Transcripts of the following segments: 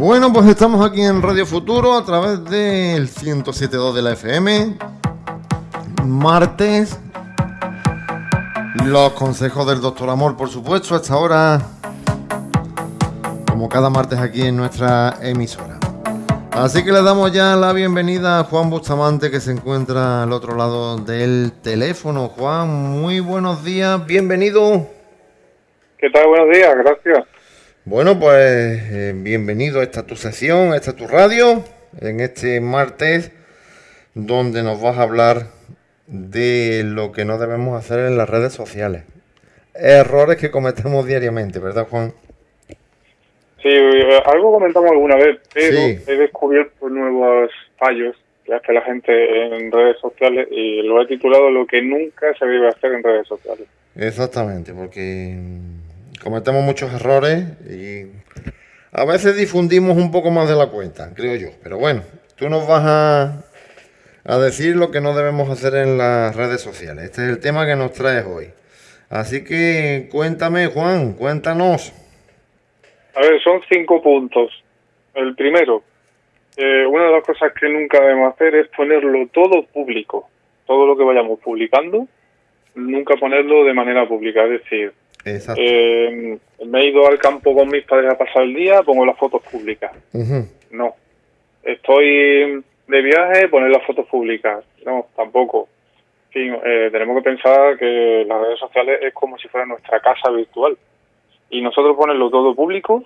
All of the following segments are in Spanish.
Bueno, pues estamos aquí en Radio Futuro a través del 107.2 de la FM. Martes. Los consejos del doctor Amor, por supuesto, hasta ahora, como cada martes aquí en nuestra emisora. Así que le damos ya la bienvenida a Juan Bustamante que se encuentra al otro lado del teléfono. Juan, muy buenos días, bienvenido. ¿Qué tal? Buenos días, gracias. Bueno, pues eh, bienvenido a esta tu sesión, a esta tu radio, en este martes, donde nos vas a hablar de lo que no debemos hacer en las redes sociales. Errores que cometemos diariamente, ¿verdad, Juan? Sí, eh, algo comentamos alguna vez, pero he descubierto nuevos fallos que hace la gente en redes sociales y lo he titulado Lo que nunca se debe hacer en redes sociales. Exactamente, porque cometemos muchos errores y a veces difundimos un poco más de la cuenta, creo yo. Pero bueno, tú nos vas a, a decir lo que no debemos hacer en las redes sociales. Este es el tema que nos traes hoy. Así que cuéntame, Juan, cuéntanos. A ver, son cinco puntos. El primero, eh, una de las cosas que nunca debemos hacer es ponerlo todo público. Todo lo que vayamos publicando, nunca ponerlo de manera pública. Es decir, eh, me he ido al campo con mis padres a pasar el día, pongo las fotos públicas. No. Estoy de viaje, poner las fotos públicas. No, tampoco. En fin, eh, tenemos que pensar que las redes sociales es como si fuera nuestra casa virtual y nosotros ponerlo todo público,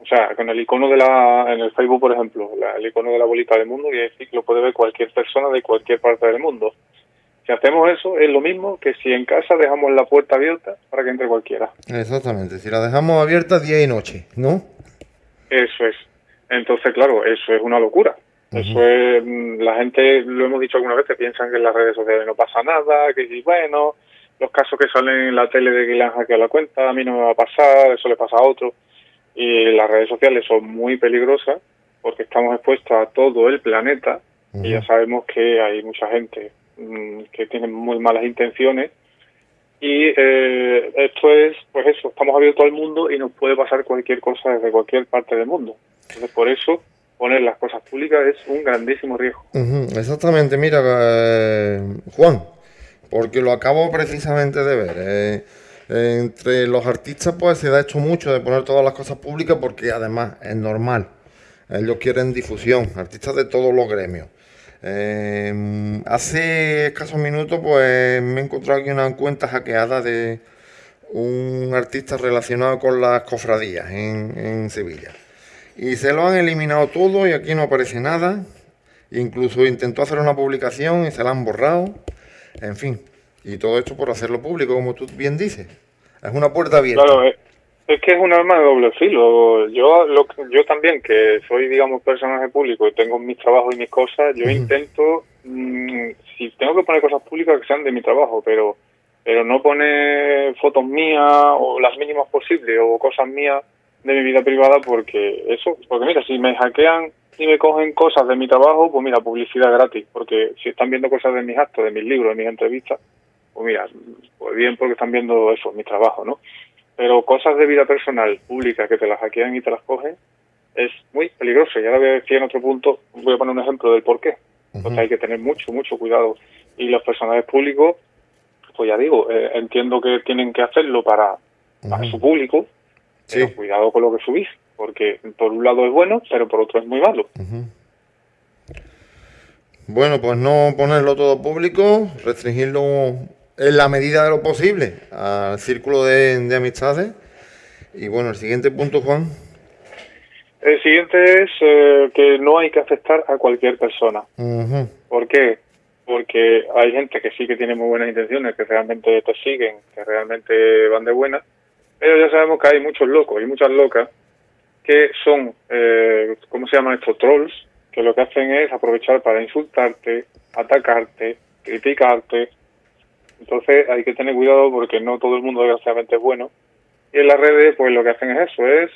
o sea, con el icono de la, en el Facebook, por ejemplo, el icono de la bolita del mundo, y decir que lo puede ver cualquier persona de cualquier parte del mundo. Si hacemos eso, es lo mismo que si en casa dejamos la puerta abierta para que entre cualquiera. Exactamente, si la dejamos abierta día y noche, ¿no? Eso es. Entonces, claro, eso es una locura. Eso es, mm, la gente, lo hemos dicho alguna vez, que piensan que en las redes sociales no pasa nada, que bueno, los casos que salen en la tele de que le han hackeado la cuenta, a mí no me va a pasar, eso le pasa a otro. Y las redes sociales son muy peligrosas porque estamos expuestos a todo el planeta y ya sabemos que hay mucha gente mm, que tiene muy malas intenciones y eh, esto es, pues eso, estamos abiertos al mundo y nos puede pasar cualquier cosa desde cualquier parte del mundo. Entonces, por eso, poner las cosas públicas es un grandísimo riesgo. Exactamente, mira, eh, Juan, porque lo acabo precisamente de ver. Eh, entre los artistas pues se ha hecho mucho de poner todas las cosas públicas porque además es normal. Ellos quieren difusión, artistas de todos los gremios. Eh, hace escasos minutos pues me he encontrado aquí una cuenta hackeada de un artista relacionado con las cofradías en, Sevilla. Y se lo han eliminado todo y aquí no aparece nada. Incluso intentó hacer una publicación y se la han borrado. En fin, y todo esto por hacerlo público, como tú bien dices. Es una puerta abierta. Claro, es, que es un arma de doble filo. Yo, lo, yo también, que soy, digamos, personaje público y tengo mis trabajos y mis cosas, yo intento, mm, si tengo que poner cosas públicas, que sean de mi trabajo, pero pero no poner fotos mías o las mínimas posibles o cosas mías de mi vida privada porque eso, porque mira, si me hackean y me cogen cosas de mi trabajo, pues mira, publicidad gratis, porque si están viendo cosas de mis actos, de mis libros, de mis entrevistas, pues mira, pues bien porque están viendo eso, mi trabajo, ¿no? Pero cosas de vida personal, pública, que te las hackean y te las cogen, es muy peligroso. Y ahora voy a decir en otro punto, voy a poner un ejemplo del por qué. Entonces hay que tener mucho, mucho cuidado. Y los personajes públicos, pues ya digo, eh, entiendo que tienen que hacerlo para, su público, pero cuidado con lo que subís porque por un lado es bueno, pero por otro es muy malo. Bueno, pues no ponerlo todo público, restringirlo en la medida de lo posible al círculo de, amistades. Y bueno, el siguiente punto, Juan. El siguiente es eh, que no hay que aceptar a cualquier persona. ¿Por qué? Porque hay gente que sí que tiene muy buenas intenciones, que realmente te siguen, que realmente van de buena, pero ya sabemos que hay muchos locos y muchas locas que son, eh, ¿cómo se llaman estos trolls? Que lo que hacen es aprovechar para insultarte, atacarte, criticarte. Entonces hay que tener cuidado porque no todo el mundo desgraciadamente es bueno. Y en las redes, pues lo que hacen es eso, es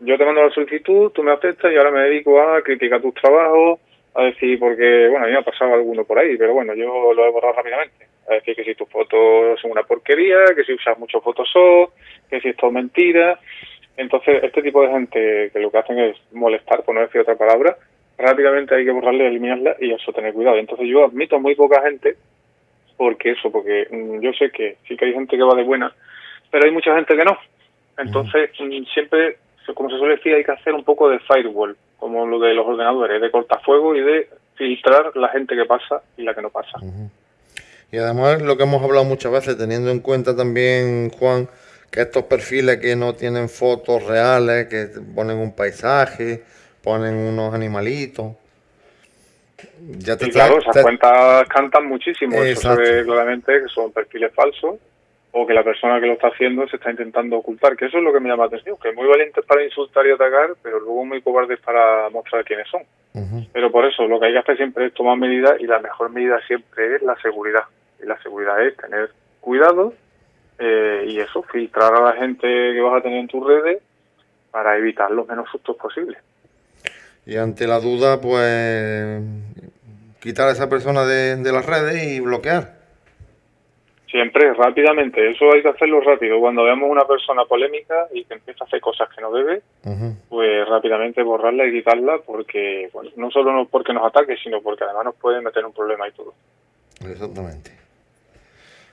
yo te mando la solicitud, tú me aceptas y ahora me dedico a criticar tus trabajos, a decir, porque, bueno, a mí me ha pasado alguno por ahí, pero bueno, yo lo he borrado rápidamente. A decir que si tus fotos son una porquería, que si usas mucho Photoshop, que si es mentira, Entonces, este tipo de gente que lo que hacen es molestar, por no decir otra palabra, rápidamente hay que borrarle, eliminarla y eso tener cuidado. Entonces yo admito muy poca gente porque eso, porque mm, yo sé que sí que hay gente que va de buena, pero hay mucha gente que no. Entonces mm, siempre, como se suele decir, hay que hacer un poco de firewall, como lo de los ordenadores, de cortafuego y de filtrar la gente que pasa y la que no pasa. Y además lo que hemos hablado muchas veces, teniendo en cuenta también, Juan, que estos perfiles que no tienen fotos reales, que ponen un paisaje, ponen unos animalitos. Ya te claro, esas cuentas cantan muchísimo. Eso se ve claramente que son perfiles falsos o que la persona que lo está haciendo se está intentando ocultar, que eso es lo que me llama la atención, que es muy valientes para insultar y atacar, pero luego muy cobardes para mostrar quiénes son. Pero por eso lo que hay que hacer siempre es tomar medidas y la mejor medida siempre es la seguridad. Y la seguridad es tener cuidado eh, y eso, filtrar a la gente que vas a tener en tus redes para evitar los menos sustos posibles. Y ante la duda, pues quitar a esa persona de, las redes y bloquear. Siempre, rápidamente. Eso hay que hacerlo rápido. Cuando vemos una persona polémica y que empieza a hacer cosas que no debe, pues rápidamente borrarla y quitarla porque, bueno, no solo no porque nos ataque, sino porque además nos puede meter un problema y todo. Exactamente.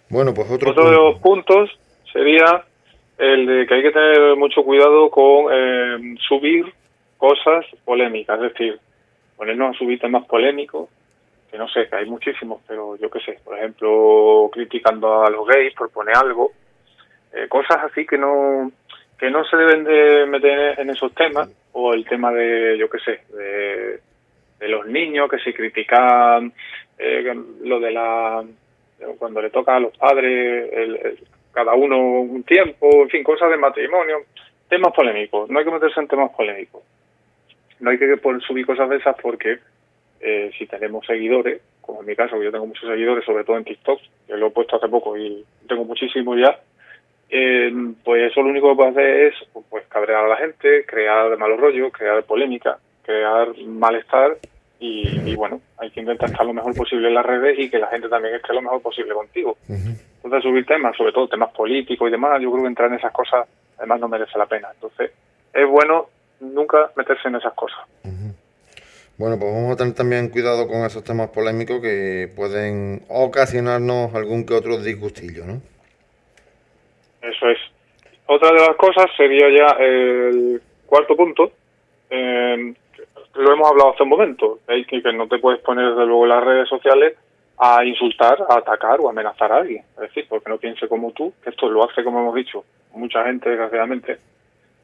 Bueno, pues otro, otro de los puntos sería el de que hay que tener mucho cuidado con eh, subir cosas polémicas, es decir, ponernos a subir temas polémicos, que no sé, que hay muchísimos, pero yo qué sé, por ejemplo, criticando a los gays por poner algo, eh, cosas así que no que no se deben de meter en esos temas, o el tema de, yo qué sé, de, los niños que se critican, eh, lo de la cuando le toca a los padres el, cada uno un tiempo, en fin, cosas de matrimonio, temas polémicos, no hay que meterse en temas polémicos no hay que subir cosas de esas porque eh, si tenemos seguidores, como en mi caso, yo tengo muchos seguidores, sobre todo en TikTok, que lo he puesto hace poco y tengo muchísimos ya, eh, pues eso lo único que puede hacer es pues cabrear a la gente, crear malos rollos, crear polémica, crear malestar y, bueno, hay que intentar estar lo mejor posible en las redes y que la gente también esté lo mejor posible contigo. Entonces subir temas, sobre todo temas políticos y demás, yo creo que entrar en esas cosas además no merece la pena. Entonces es bueno nunca meterse en esas cosas. Bueno, pues vamos a tener también cuidado con esos temas polémicos que pueden ocasionarnos algún que otro disgustillo, ¿no? Eso es. Otra de las cosas sería ya el cuarto punto. Eh, lo hemos hablado hace un momento, ¿eh? que, no te puedes poner desde luego en las redes sociales a insultar, a atacar o amenazar a alguien. Es decir, porque no piense como tú, que esto lo hace, como hemos dicho, mucha gente, desgraciadamente,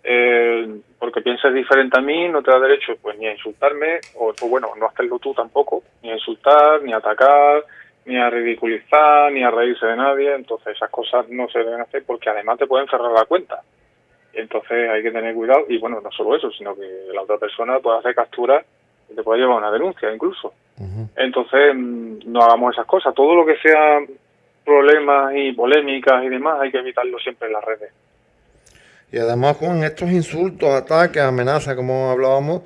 eh, porque pienses diferente a mí, no te da derecho pues ni a insultarme, o, bueno, no hacerlo tú tampoco, ni a insultar, ni a atacar, ni a ridiculizar, ni a reírse de nadie, entonces esas cosas no se deben hacer porque además te pueden cerrar la cuenta. Entonces hay que tener cuidado, y bueno, no solo eso, sino que la otra persona puede hacer captura y te puede llevar una denuncia incluso. Entonces mm, no hagamos esas cosas, todo lo que sea problemas y polémicas y demás hay que evitarlo siempre en las redes. Y además con estos insultos, ataques, amenazas, como hablábamos,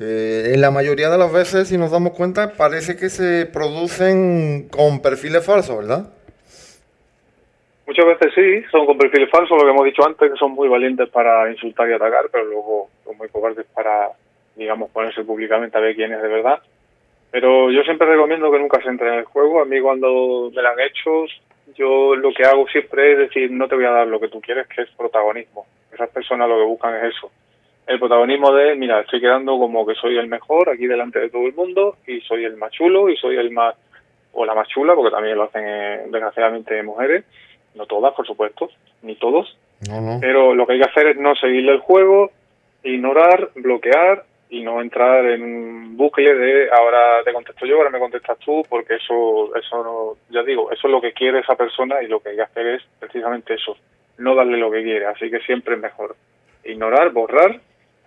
eh, en la mayoría de las veces, si nos damos cuenta, parece que se producen con perfiles falsos, ¿verdad? Muchas veces sí, son con perfiles falsos, lo que hemos dicho antes, que son muy valientes para insultar y atacar, pero luego son muy cobardes para, digamos, ponerse públicamente a ver quién es de verdad. Pero yo siempre recomiendo que nunca se entre en el juego. A mí cuando me lo han hecho, yo lo que hago siempre es decir, no te voy a dar lo que tú quieres, que es protagonismo. Esas personas lo que buscan es eso. El protagonismo de, mira, estoy quedando como que soy el mejor aquí delante de todo el mundo y soy el más chulo y soy el más, o la más chula, porque también lo hacen eh, desgraciadamente mujeres, no todas, por supuesto, ni todos. Pero lo que hay que hacer es no seguirle el juego, ignorar, bloquear y no entrar en un bucle de ahora te contesto yo, ahora me contestas tú, porque eso, eso no, ya digo, eso es lo que quiere esa persona y lo que hay que hacer es precisamente eso, no darle lo que quiere, así que siempre es mejor ignorar, borrar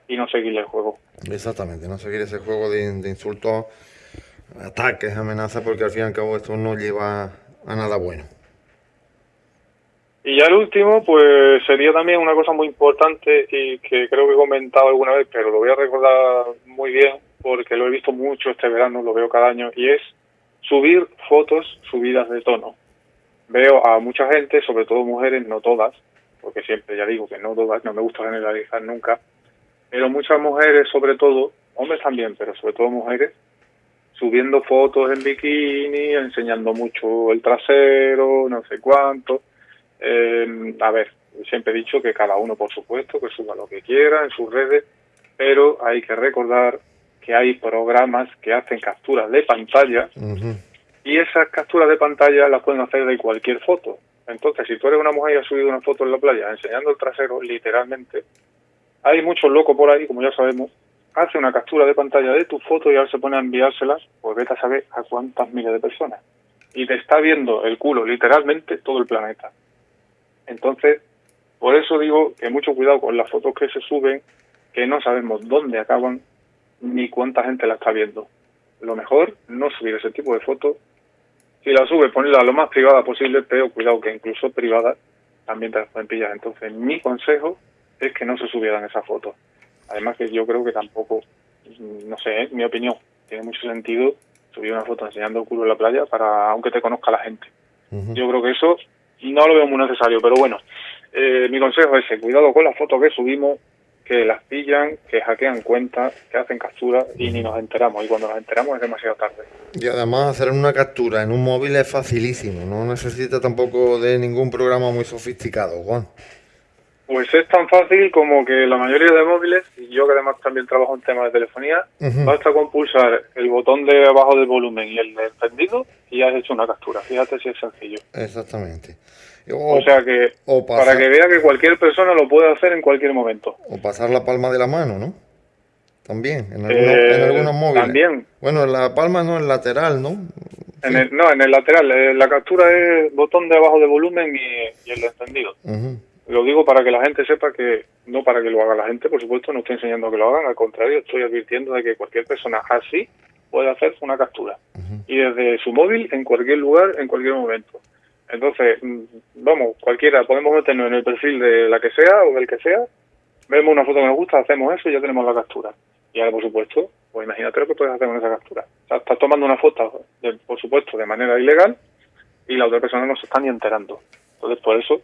y no seguirle el juego. Exactamente, no seguir ese juego de insultos, ataques, amenazas, porque al fin y al cabo esto no lleva a nada bueno. Y ya el último, pues sería también una cosa muy importante y que creo que he comentado alguna vez, pero lo voy a recordar muy bien porque lo he visto mucho este verano, lo veo cada año, y es subir fotos subidas de tono. Veo a mucha gente, sobre todo mujeres, no todas, porque siempre ya digo que no todas, no me gusta generalizar nunca, pero muchas mujeres, sobre todo, hombres también, pero sobre todo mujeres, subiendo fotos en bikini, enseñando mucho el trasero, no sé cuánto. Eh, a ver, siempre he dicho que cada uno, por supuesto, que suba lo que quiera en sus redes, pero hay que recordar que hay programas que hacen capturas de pantalla y esas capturas de pantalla las pueden hacer de cualquier foto. Entonces, si tú eres una mujer y has subido una foto en la playa enseñando el trasero, literalmente, hay muchos locos por ahí, como ya sabemos, hace una captura de pantalla de tu foto y ahora se pone a enviárselas, pues vete a saber a cuántas miles de personas. Y te está viendo el culo, literalmente, todo el planeta. Entonces, por eso digo que mucho cuidado con las fotos que se suben, que no sabemos dónde acaban ni cuánta gente la está viendo. Lo mejor, no subir ese tipo de fotos. Si la subes, ponerla lo más privada posible, pero cuidado que incluso privada también te las pueden pillar. Entonces, mi consejo es que no se subieran esas fotos. Además que yo creo que tampoco, no sé, mi opinión, tiene mucho sentido subir una foto enseñando el culo en la playa para aunque te conozca la gente. Yo creo que eso no lo veo muy necesario, pero bueno, eh, mi consejo es ese, cuidado con las fotos que subimos, que las pillan, que hackean cuentas, que hacen capturas y ni nos enteramos. Y cuando nos enteramos es demasiado tarde. Y además hacer una captura en un móvil es facilísimo, no necesita tampoco de ningún programa muy sofisticado, Juan. Pues es tan fácil como que la mayoría de móviles, y yo que además también trabajo en temas de telefonía, basta con pulsar el botón de abajo del volumen y el de encendido y ya has hecho una captura. Fíjate si es sencillo. Exactamente. O, sea que, para que vea que cualquier persona lo puede hacer en cualquier momento. O pasar la palma de la mano, ¿no? También, en, eh, algunos, móviles. También. Bueno, la palma no, el lateral, ¿no? En el, no, en el lateral. Eh, la captura es botón de abajo de volumen y, el de encendido. Lo digo para que la gente sepa que, no para que lo haga la gente, por supuesto, no estoy enseñando que lo hagan, al contrario, estoy advirtiendo de que cualquier persona así puede hacer una captura. Y desde su móvil, en cualquier lugar, en cualquier momento. Entonces, mm, vamos, cualquiera, podemos meternos en el perfil de la que sea o del que sea, vemos una foto que nos gusta, hacemos eso y ya tenemos la captura. Y ahora, por supuesto, pues imagínate lo que puedes hacer con esa captura. O sea, estás tomando una foto, por supuesto, de manera ilegal y la otra persona no se está ni enterando. Entonces, por eso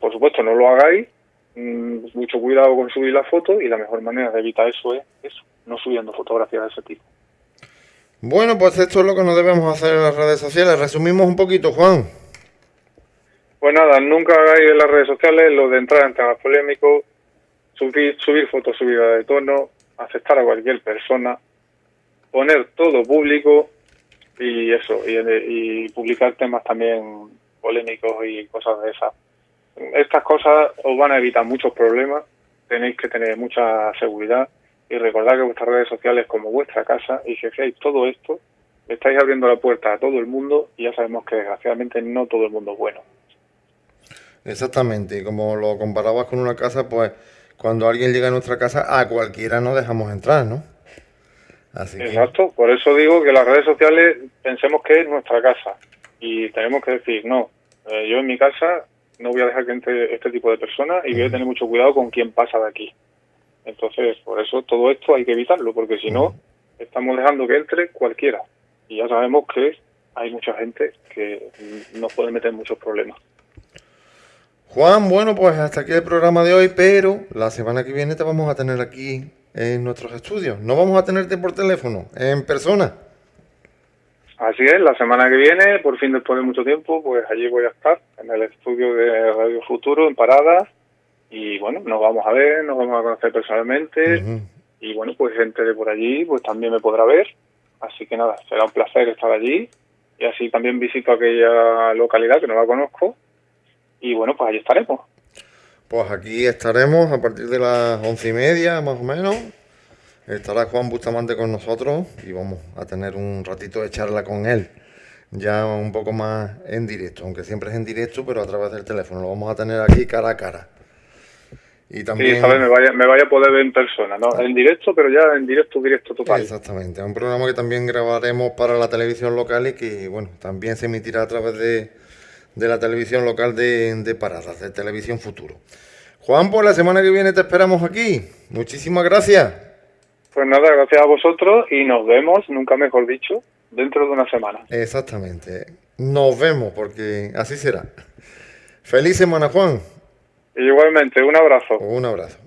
por supuesto, no lo hagáis. Mm, mucho cuidado con subir la foto y la mejor manera de evitar eso es eso, no subiendo fotografías de ese tipo. Bueno, pues esto es lo que nos debemos hacer en las redes sociales. Resumimos un poquito, Juan. Pues nada, nunca hagáis en las redes sociales lo de entrar en temas polémicos, subir, subir fotos subidas de tono, aceptar a cualquier persona, poner todo público y eso, y, y publicar temas también polémicos y cosas de esas estas cosas os van a evitar muchos problemas, tenéis que tener mucha seguridad y recordad que vuestras redes sociales como vuestra casa y si hacéis todo esto, estáis abriendo la puerta a todo el mundo y ya sabemos que desgraciadamente no todo el mundo es bueno. Exactamente, y como lo comparabas con una casa, pues cuando alguien llega a nuestra casa, a cualquiera no dejamos entrar, ¿no? Así Exacto, por eso digo que las redes sociales pensemos que es nuestra casa y tenemos que decir, no, eh, yo en mi casa no voy a dejar que entre este tipo de personas y voy a tener mucho cuidado con quién pasa de aquí. Entonces, por eso todo esto hay que evitarlo, porque si no, estamos dejando que entre cualquiera. Y ya sabemos que hay mucha gente que nos puede meter muchos problemas. Juan, bueno, pues hasta aquí el programa de hoy, pero la semana que viene te vamos a tener aquí en nuestros estudios. No vamos a tenerte por teléfono, en persona. Así es, la semana que viene, por fin después de mucho tiempo, pues allí voy a estar en el estudio de Radio Futuro en Parada y bueno, nos vamos a ver, nos vamos a conocer personalmente. Y bueno, pues gente de por allí pues también me podrá ver, así que nada, será un placer estar allí. Y así también visito aquella localidad que no la conozco. Y bueno, pues allí estaremos. Pues aquí estaremos a partir de las once y media más o menos Estará Juan Bustamante con nosotros y vamos a tener un ratito de charla con él, ya un poco más en directo, aunque siempre es en directo, pero a través del teléfono. Lo vamos a tener aquí cara a cara. Y también... Sí, me vaya, me vaya a poder ver en persona, ¿no? En directo, pero ya en directo, directo total. Exactamente, un programa que también grabaremos para la televisión local y que, bueno, también se emitirá a través de, de la televisión local de, de Paradas, de Televisión Futuro. Juan, pues la semana que viene te esperamos aquí. Muchísimas gracias. Pues nada, gracias a vosotros y nos vemos, nunca mejor dicho, dentro de una semana. Exactamente. Nos vemos porque así será. Feliz semana, Juan. Igualmente, un abrazo. Un abrazo.